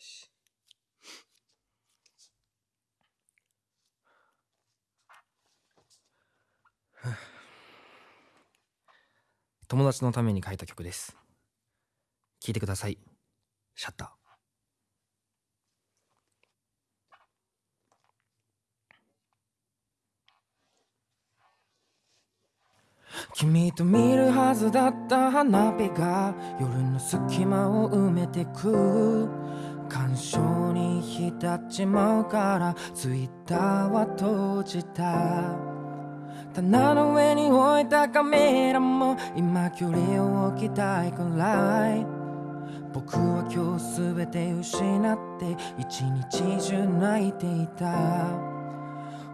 し。友達のために書いた曲です。聴いてください。シャッター。君と見るはずだった花火が夜の隙間を埋めてく干渉に浸っちまうからツイッターは閉じた。棚の上に置いたカメラも今距離を置きたいくらい。僕は今日全て失って一日中泣いていた。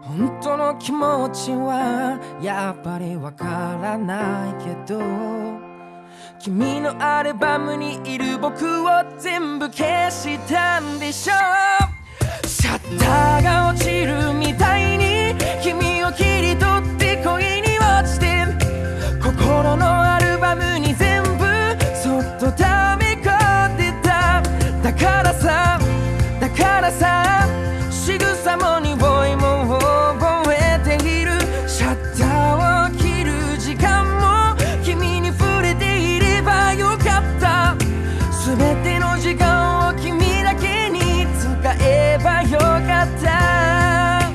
本当の気持ちはやっぱりわからないけど。君のアルバムにいる僕を全部消したんでしょ？うシャッター時間を君だけに使えばよかった。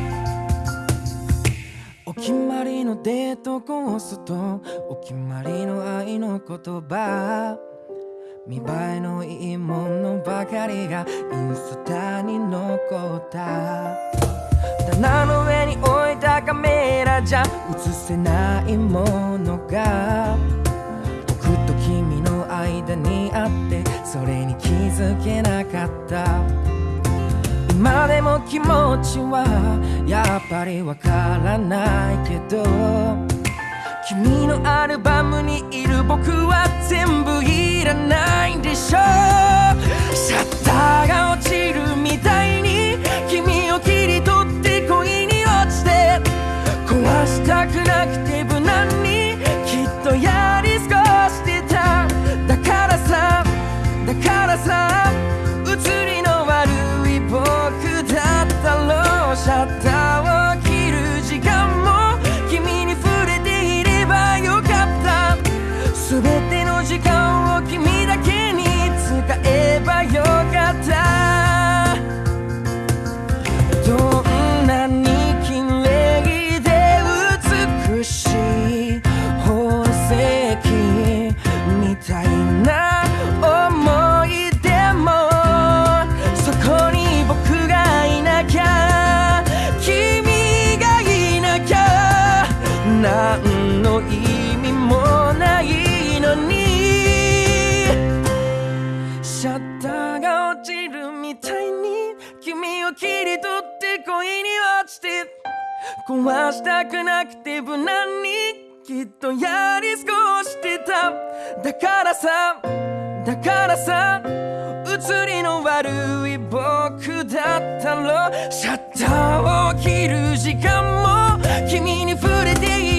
お決まりのデートコースとお決まりの愛の言葉。見栄えのいいものばかりがインスタに残った。棚の上に置いたカメラじゃ映せないものが。づけなかった。今でも気持ちはやっぱりわからないけど君のアルバムにいる僕は全部いらないでしょ。うちて壊したくなくて無難にきっとやり過ごしてた。だからさだからさ映りの悪い僕だったろ。シャッターを切る時間も君に触れている。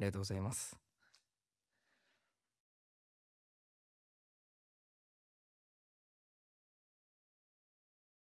ありがとうございます。